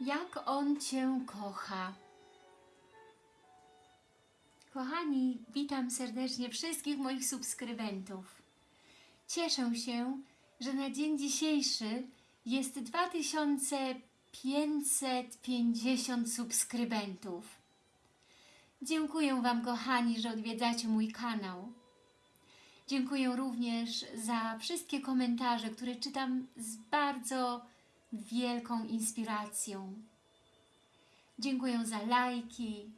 jak On Cię kocha. Kochani, witam serdecznie wszystkich moich subskrybentów. Cieszę się, że na dzień dzisiejszy jest 2550 subskrybentów. Dziękuję Wam, kochani, że odwiedzacie mój kanał. Dziękuję również za wszystkie komentarze, które czytam z bardzo wielką inspiracją. Dziękuję za lajki.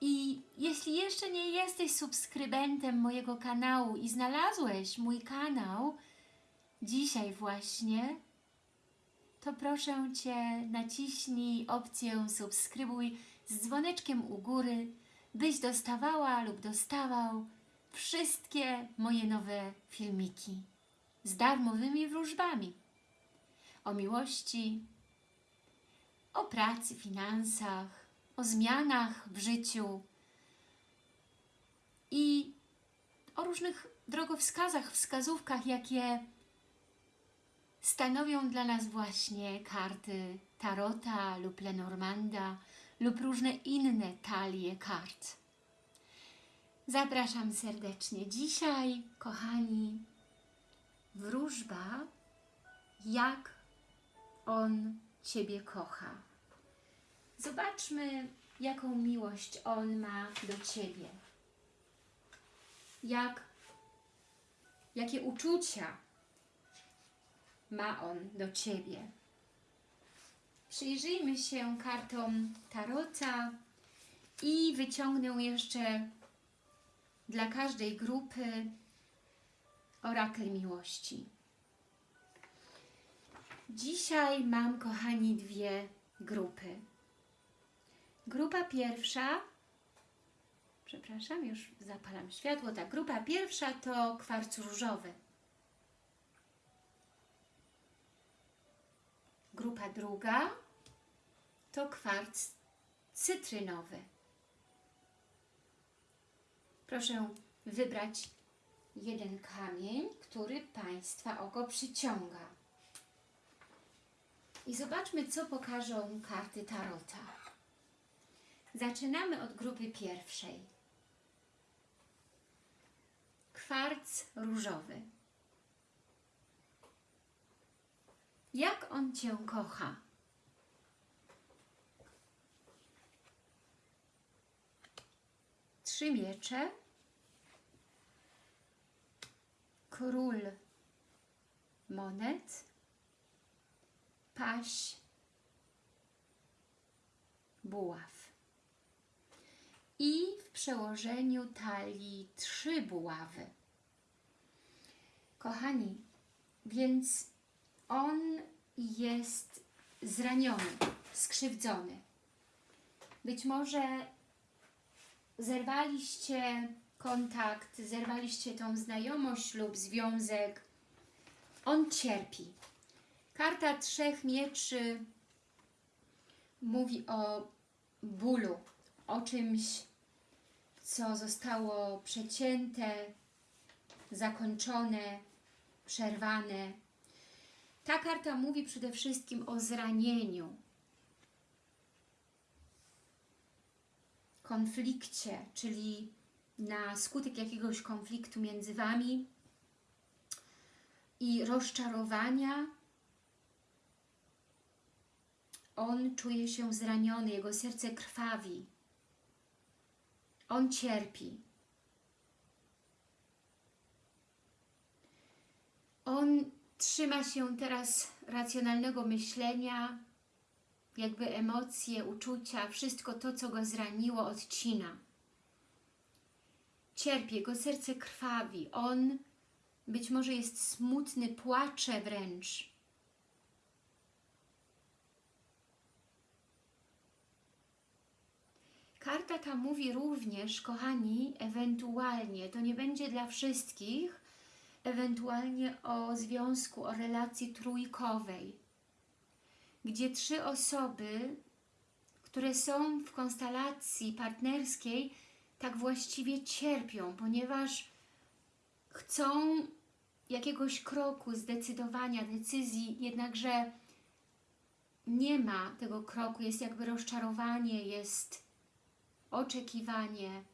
I jeśli jeszcze nie jesteś subskrybentem mojego kanału i znalazłeś mój kanał dzisiaj właśnie, to proszę Cię naciśnij opcję subskrybuj z dzwoneczkiem u góry, byś dostawała lub dostawał wszystkie moje nowe filmiki z darmowymi wróżbami o miłości, o pracy, finansach, o zmianach w życiu i o różnych drogowskazach, wskazówkach, jakie stanowią dla nas właśnie karty Tarota lub Lenormanda lub różne inne talie kart. Zapraszam serdecznie. Dzisiaj, kochani, wróżba, jak On Ciebie kocha. Zobaczmy, jaką miłość On ma do Ciebie. Jak, jakie uczucia ma On do Ciebie. Przyjrzyjmy się kartom Tarota i wyciągnę jeszcze dla każdej grupy orakel miłości. Dzisiaj mam, kochani, dwie grupy. Grupa pierwsza, przepraszam, już zapalam światło, tak, grupa pierwsza to kwarc różowy. Grupa druga to kwarc cytrynowy. Proszę wybrać jeden kamień, który Państwa oko przyciąga. I zobaczmy, co pokażą karty Tarota. Zaczynamy od grupy pierwszej. Kwarc różowy. Jak on Cię kocha? Trzy miecze. Król monet. Paź buław. I w przełożeniu talii trzy buławy. Kochani, więc on jest zraniony, skrzywdzony. Być może zerwaliście kontakt, zerwaliście tą znajomość lub związek. On cierpi. Karta Trzech Mieczy mówi o bólu, o czymś, co zostało przecięte, zakończone, przerwane. Ta karta mówi przede wszystkim o zranieniu, konflikcie, czyli na skutek jakiegoś konfliktu między Wami i rozczarowania, on czuje się zraniony, jego serce krwawi. On cierpi. On trzyma się teraz racjonalnego myślenia, jakby emocje, uczucia, wszystko to, co go zraniło, odcina. Cierpi, jego serce krwawi. On być może jest smutny, płacze wręcz. Karta ta mówi również, kochani, ewentualnie, to nie będzie dla wszystkich, ewentualnie o związku, o relacji trójkowej, gdzie trzy osoby, które są w konstelacji partnerskiej, tak właściwie cierpią, ponieważ chcą jakiegoś kroku, zdecydowania, decyzji, jednakże nie ma tego kroku, jest jakby rozczarowanie, jest oczekiwanie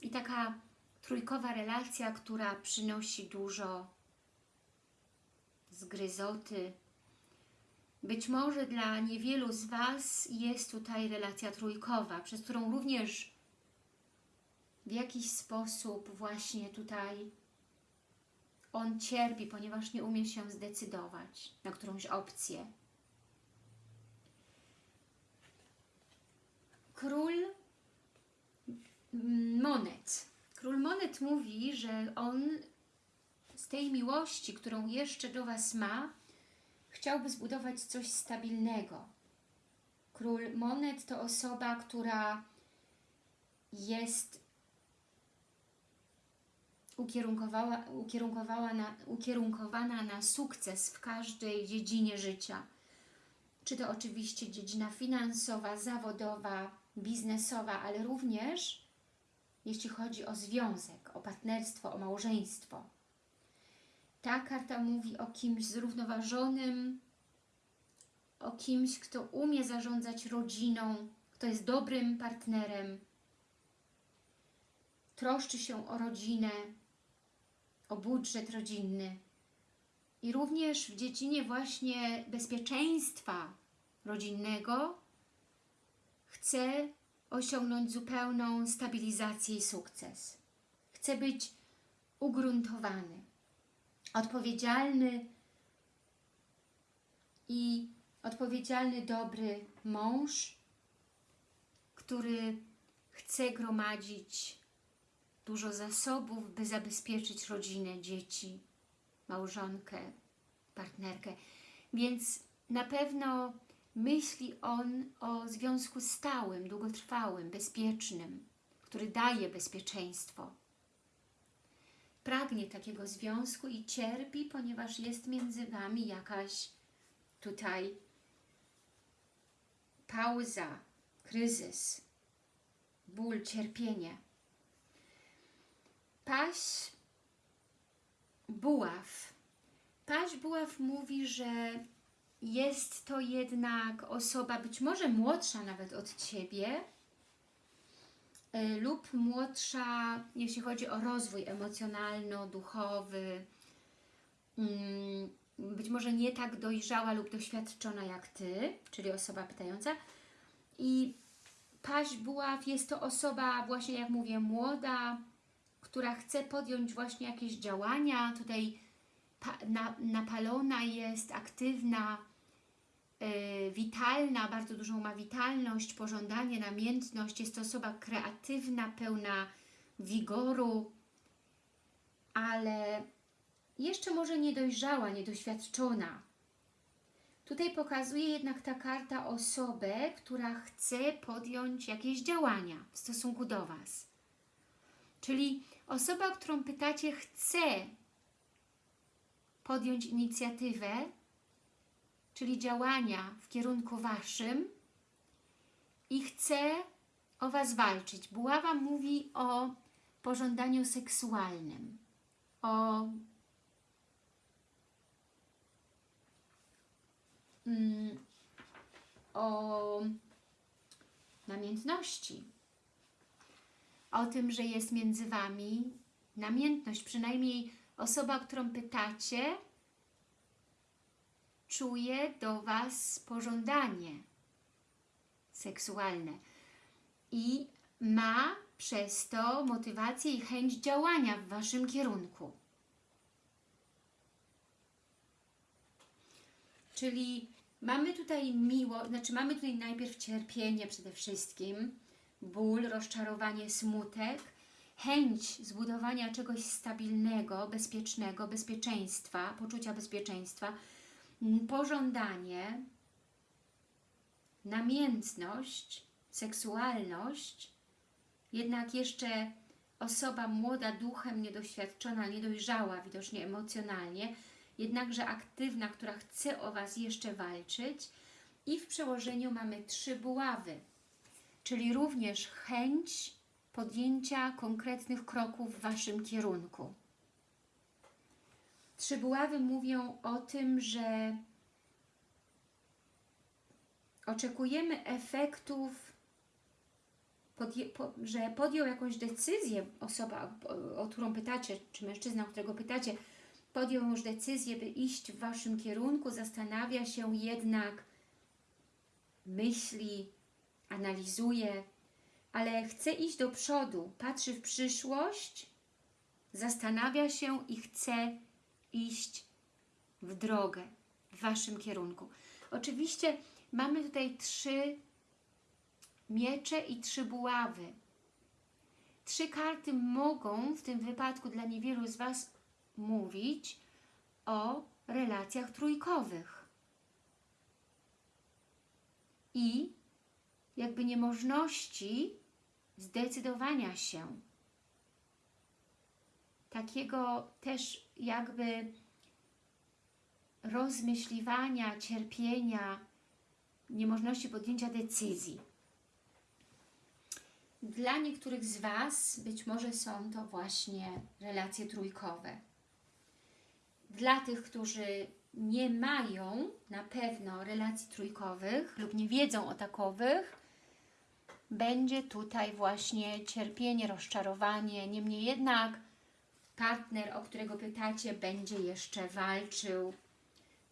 i taka trójkowa relacja, która przynosi dużo zgryzoty. Być może dla niewielu z Was jest tutaj relacja trójkowa, przez którą również w jakiś sposób właśnie tutaj on cierpi, ponieważ nie umie się zdecydować na którąś opcję. Król monet. Król monet mówi, że on z tej miłości, którą jeszcze do Was ma, chciałby zbudować coś stabilnego. Król monet to osoba, która jest ukierunkowała na, ukierunkowana na sukces w każdej dziedzinie życia. Czy to oczywiście dziedzina finansowa, zawodowa, biznesowa, ale również jeśli chodzi o związek, o partnerstwo, o małżeństwo. Ta karta mówi o kimś zrównoważonym, o kimś, kto umie zarządzać rodziną, kto jest dobrym partnerem, troszczy się o rodzinę, o budżet rodzinny i również w dziedzinie właśnie bezpieczeństwa rodzinnego chce osiągnąć zupełną stabilizację i sukces. Chce być ugruntowany, odpowiedzialny i odpowiedzialny, dobry mąż, który chce gromadzić dużo zasobów, by zabezpieczyć rodzinę, dzieci, małżonkę, partnerkę. Więc na pewno myśli on o związku stałym, długotrwałym, bezpiecznym, który daje bezpieczeństwo. Pragnie takiego związku i cierpi, ponieważ jest między Wami jakaś tutaj pauza, kryzys, ból, cierpienie. Paś Buław. Paś Buław mówi, że jest to jednak osoba być może młodsza nawet od Ciebie y, lub młodsza, jeśli chodzi o rozwój emocjonalno-duchowy, mm, być może nie tak dojrzała lub doświadczona jak Ty, czyli osoba pytająca. I Paź Buław jest to osoba właśnie, jak mówię, młoda, która chce podjąć właśnie jakieś działania. Tutaj napalona jest, aktywna, witalna, bardzo dużą ma witalność, pożądanie, namiętność. Jest to osoba kreatywna, pełna wigoru, ale jeszcze może niedojrzała, niedoświadczona. Tutaj pokazuje jednak ta karta osobę, która chce podjąć jakieś działania w stosunku do Was. Czyli osoba, którą pytacie, chce podjąć inicjatywę, czyli działania w kierunku Waszym i chce o Was walczyć. Buława mówi o pożądaniu seksualnym, o mm, o namiętności, o tym, że jest między Wami namiętność, przynajmniej osoba, którą pytacie, czuje do Was pożądanie seksualne i ma przez to motywację i chęć działania w Waszym kierunku. Czyli mamy tutaj miło, znaczy mamy tutaj najpierw cierpienie przede wszystkim, ból, rozczarowanie, smutek, chęć zbudowania czegoś stabilnego, bezpiecznego, bezpieczeństwa, poczucia bezpieczeństwa, pożądanie, namiętność, seksualność, jednak jeszcze osoba młoda duchem, niedoświadczona, niedojrzała widocznie emocjonalnie, jednakże aktywna, która chce o Was jeszcze walczyć i w przełożeniu mamy trzy buławy, czyli również chęć podjęcia konkretnych kroków w Waszym kierunku. Trzy buławy mówią o tym, że oczekujemy efektów, że podjął jakąś decyzję osoba, o którą pytacie, czy mężczyzna, o którego pytacie, podjął już decyzję, by iść w Waszym kierunku, zastanawia się jednak, myśli, analizuje, ale chce iść do przodu, patrzy w przyszłość, zastanawia się i chce iść w drogę w Waszym kierunku. Oczywiście mamy tutaj trzy miecze i trzy buławy. Trzy karty mogą w tym wypadku dla niewielu z Was mówić o relacjach trójkowych. I jakby niemożności zdecydowania się. Takiego też jakby rozmyśliwania, cierpienia, niemożności podjęcia decyzji. Dla niektórych z Was być może są to właśnie relacje trójkowe. Dla tych, którzy nie mają na pewno relacji trójkowych lub nie wiedzą o takowych, będzie tutaj właśnie cierpienie, rozczarowanie. Niemniej jednak partner, o którego pytacie, będzie jeszcze walczył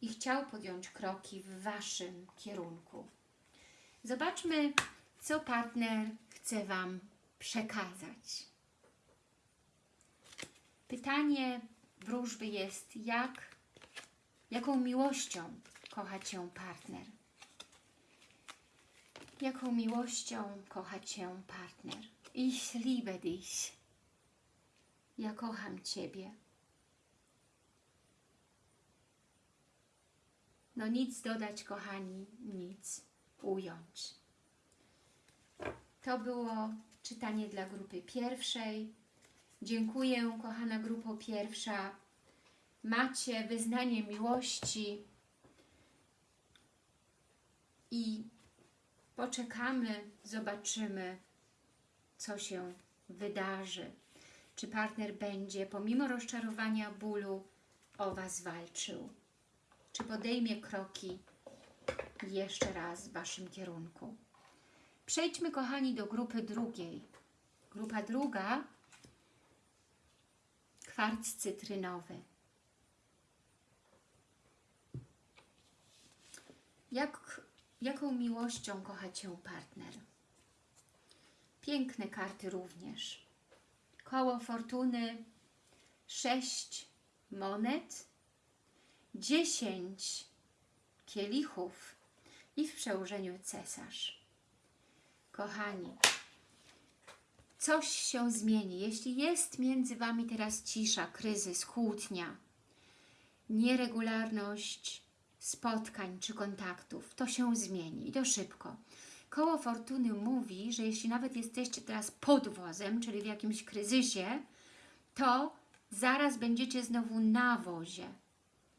i chciał podjąć kroki w Waszym kierunku. Zobaczmy, co partner chce Wam przekazać. Pytanie wróżby jest, jak, jaką miłością kocha Cię partner? Jaką miłością kocha Cię partner? Ich liebe dich. Ja kocham Ciebie. No nic dodać, kochani, nic ująć. To było czytanie dla grupy pierwszej. Dziękuję, kochana grupo pierwsza. Macie wyznanie miłości i poczekamy, zobaczymy, co się wydarzy. Czy partner będzie, pomimo rozczarowania, bólu, o Was walczył? Czy podejmie kroki jeszcze raz w Waszym kierunku? Przejdźmy, kochani, do grupy drugiej. Grupa druga, kwarc cytrynowy. Jak, jaką miłością kocha Cię partner? Piękne karty również. Koło fortuny, sześć monet, dziesięć kielichów i w przełożeniu cesarz. Kochani, coś się zmieni. Jeśli jest między Wami teraz cisza, kryzys, kłótnia, nieregularność spotkań czy kontaktów, to się zmieni i to szybko. Koło Fortuny mówi, że jeśli nawet jesteście teraz pod wozem, czyli w jakimś kryzysie, to zaraz będziecie znowu na wozie.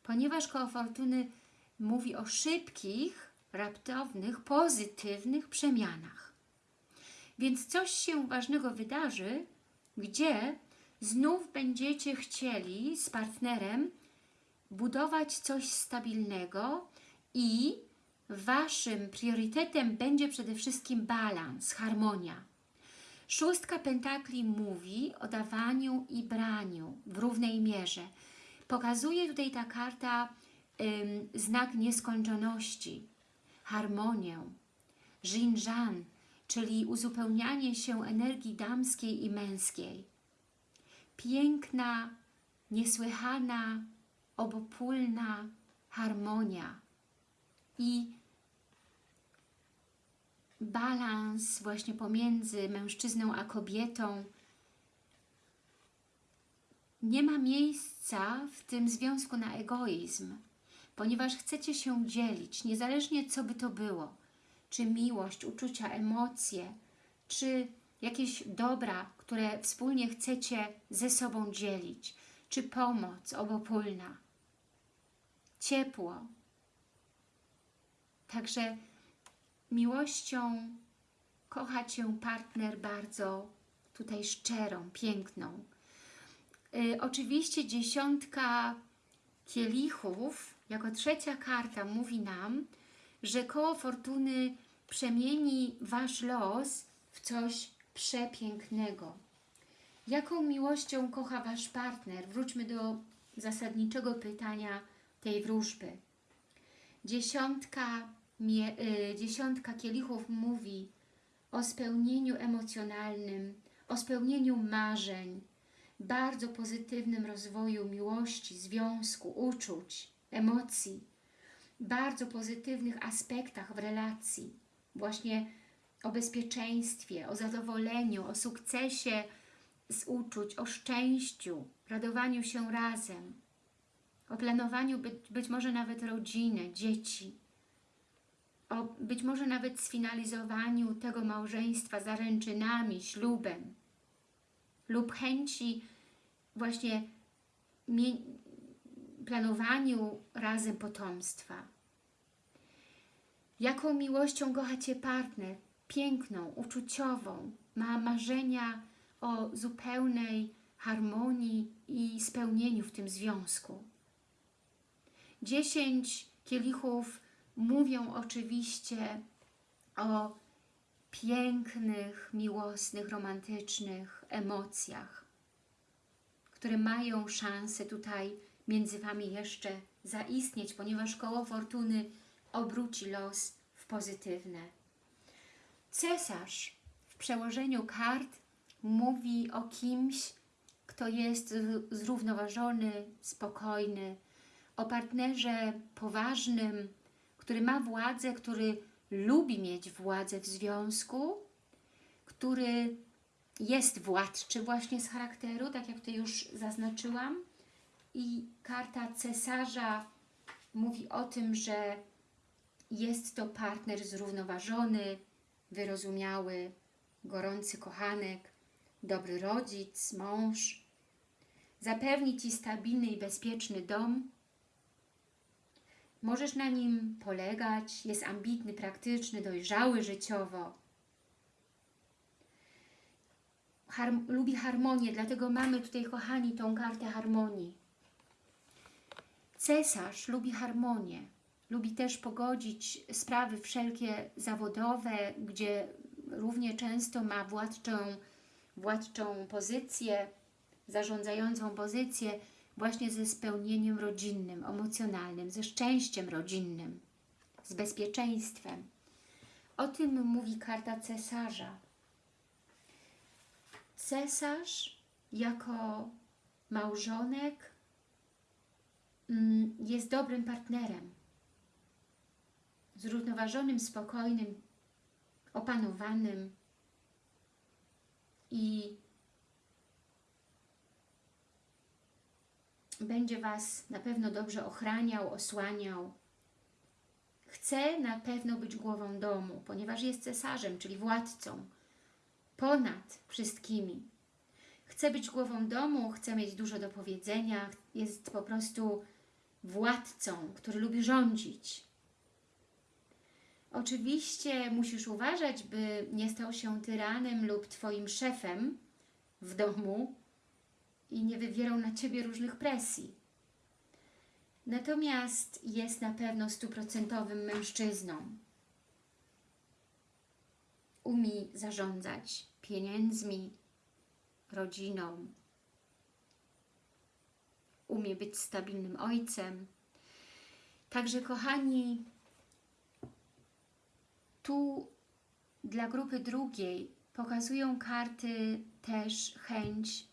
Ponieważ koło Fortuny mówi o szybkich, raptownych, pozytywnych przemianach. Więc coś się ważnego wydarzy, gdzie znów będziecie chcieli z partnerem budować coś stabilnego i Waszym priorytetem będzie przede wszystkim balans, harmonia. Szóstka pentakli mówi o dawaniu i braniu w równej mierze. Pokazuje tutaj ta karta ym, znak nieskończoności, harmonię, Jinjan, czyli uzupełnianie się energii damskiej i męskiej. Piękna, niesłychana, obopólna harmonia i balans właśnie pomiędzy mężczyzną a kobietą. Nie ma miejsca w tym związku na egoizm, ponieważ chcecie się dzielić, niezależnie co by to było, czy miłość, uczucia, emocje, czy jakieś dobra, które wspólnie chcecie ze sobą dzielić, czy pomoc obopólna, ciepło. Także miłością kocha Cię partner bardzo tutaj szczerą, piękną. Yy, oczywiście dziesiątka kielichów, jako trzecia karta mówi nam, że koło fortuny przemieni Wasz los w coś przepięknego. Jaką miłością kocha Wasz partner? Wróćmy do zasadniczego pytania tej wróżby. Dziesiątka, mie, y, dziesiątka kielichów mówi o spełnieniu emocjonalnym, o spełnieniu marzeń, bardzo pozytywnym rozwoju miłości, związku, uczuć, emocji, bardzo pozytywnych aspektach w relacji, właśnie o bezpieczeństwie, o zadowoleniu, o sukcesie z uczuć, o szczęściu, radowaniu się razem, o planowaniu być, być może nawet rodziny, dzieci, o być może nawet sfinalizowaniu tego małżeństwa zaręczynami, ślubem lub chęci właśnie planowaniu razem potomstwa. Jaką miłością kocha Cię partner? Piękną, uczuciową. Ma marzenia o zupełnej harmonii i spełnieniu w tym związku. Dziesięć kielichów mówią oczywiście o pięknych, miłosnych, romantycznych emocjach, które mają szansę tutaj między Wami jeszcze zaistnieć, ponieważ koło fortuny obróci los w pozytywne. Cesarz w przełożeniu kart mówi o kimś, kto jest zrównoważony, spokojny, o partnerze poważnym, który ma władzę, który lubi mieć władzę w związku, który jest władczy właśnie z charakteru, tak jak to już zaznaczyłam. I karta cesarza mówi o tym, że jest to partner zrównoważony, wyrozumiały, gorący kochanek, dobry rodzic, mąż. Zapewni Ci stabilny i bezpieczny dom. Możesz na nim polegać, jest ambitny, praktyczny, dojrzały życiowo. Lubi harmonię, dlatego mamy tutaj, kochani, tą kartę harmonii. Cesarz lubi harmonię, lubi też pogodzić sprawy wszelkie zawodowe, gdzie równie często ma władczą, władczą pozycję, zarządzającą pozycję właśnie ze spełnieniem rodzinnym, emocjonalnym, ze szczęściem rodzinnym, z bezpieczeństwem. O tym mówi karta cesarza. Cesarz jako małżonek mm, jest dobrym partnerem, zrównoważonym, spokojnym, opanowanym i będzie Was na pewno dobrze ochraniał, osłaniał. Chce na pewno być głową domu, ponieważ jest cesarzem, czyli władcą, ponad wszystkimi. Chce być głową domu, chce mieć dużo do powiedzenia, jest po prostu władcą, który lubi rządzić. Oczywiście musisz uważać, by nie stał się tyranem lub Twoim szefem w domu i nie wywierał na Ciebie różnych presji. Natomiast jest na pewno stuprocentowym mężczyzną. Umie zarządzać pieniędzmi, rodziną. Umie być stabilnym ojcem. Także kochani, tu dla grupy drugiej pokazują karty też chęć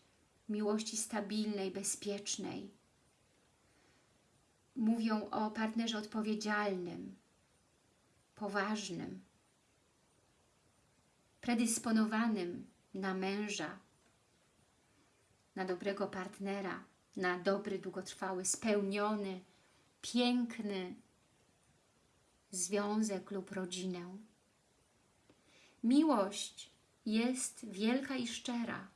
miłości stabilnej, bezpiecznej. Mówią o partnerze odpowiedzialnym, poważnym, predysponowanym na męża, na dobrego partnera, na dobry, długotrwały, spełniony, piękny związek lub rodzinę. Miłość jest wielka i szczera.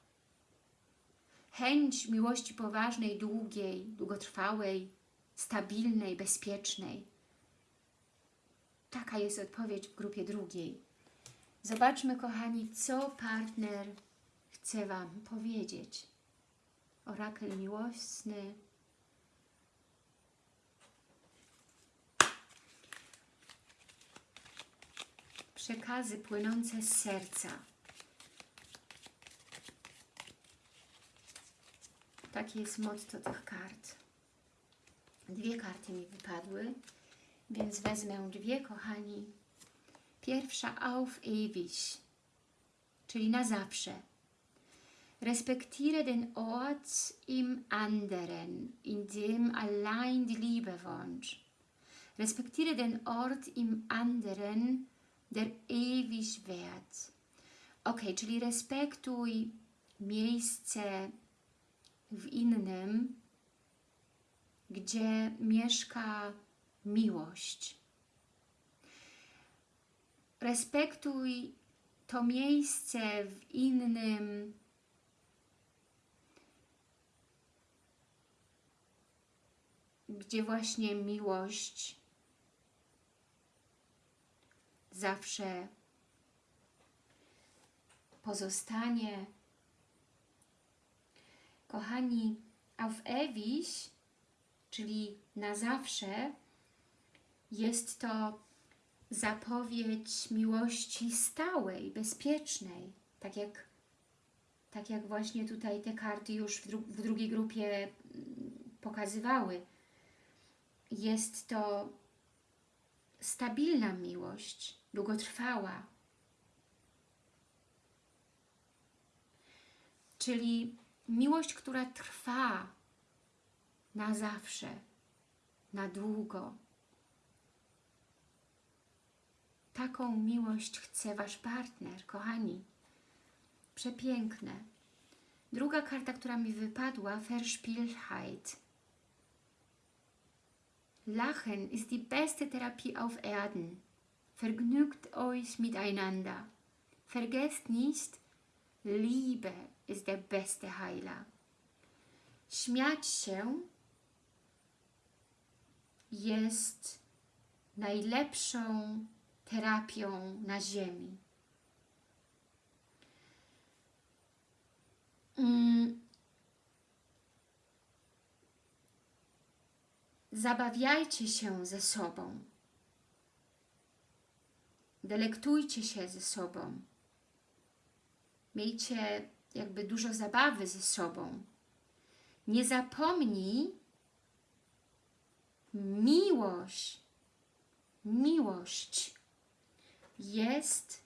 Chęć miłości poważnej, długiej, długotrwałej, stabilnej, bezpiecznej. Taka jest odpowiedź w grupie drugiej. Zobaczmy, kochani, co partner chce Wam powiedzieć. Orakel miłosny. przekazy płynące z serca. Takie jest motto tych kart. Dwie karty mi wypadły, więc wezmę dwie, kochani. Pierwsza auf ewig, czyli na zawsze. Respektiere den Ort im anderen, in dem allein die Liebe wohnt. Respektiere den Ort im anderen, der ewig währt. Ok, czyli respektuj miejsce w innym, gdzie mieszka miłość. Respektuj to miejsce w innym, gdzie właśnie miłość zawsze pozostanie. Kochani, auf ewig, czyli na zawsze, jest to zapowiedź miłości stałej, bezpiecznej, tak jak, tak jak właśnie tutaj te karty już w, dru w drugiej grupie mm, pokazywały. Jest to stabilna miłość, długotrwała. Czyli miłość, która trwa na zawsze, na długo. Taką miłość chce Wasz partner, kochani. Przepiękne. Druga karta, która mi wypadła, Verspieltheit. Lachen ist die beste Therapie auf Erden. Vergnügt euch miteinander. Vergesst nicht, Liebe ist der beste Heiler. Śmiać się jest najlepszą terapią na ziemi. Mm. Zabawiajcie się ze sobą. Delektujcie się ze sobą. Miejcie jakby dużo zabawy ze sobą. Nie zapomnij miłość. Miłość jest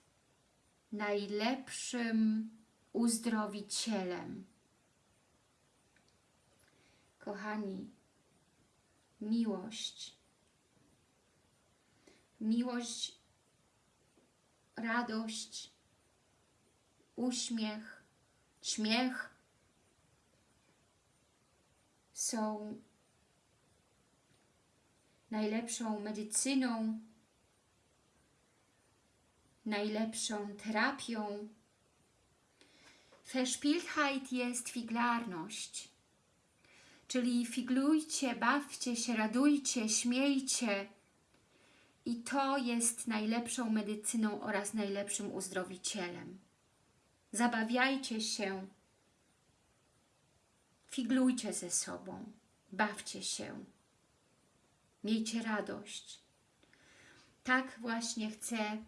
najlepszym uzdrowicielem. Kochani, miłość. Miłość, radość, uśmiech, śmiech są najlepszą medycyną, najlepszą terapią. Verspieltheit jest figlarność, czyli figlujcie, bawcie się, radujcie, śmiejcie. I to jest najlepszą medycyną oraz najlepszym uzdrowicielem. Zabawiajcie się, figlujcie ze sobą, bawcie się, miejcie radość. Tak właśnie chcę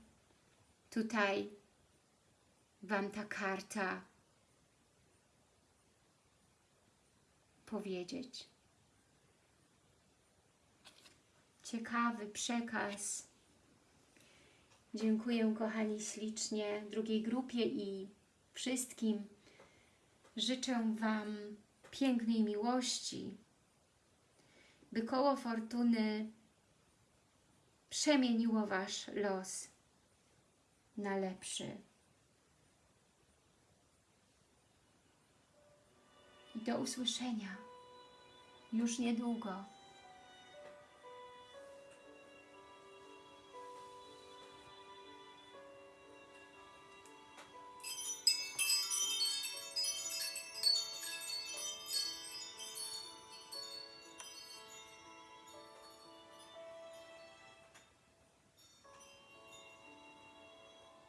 tutaj Wam ta karta powiedzieć. Ciekawy przekaz. Dziękuję kochani ślicznie drugiej grupie i wszystkim. Życzę Wam pięknej miłości, by koło fortuny przemieniło Wasz los na lepszy. I do usłyszenia już niedługo.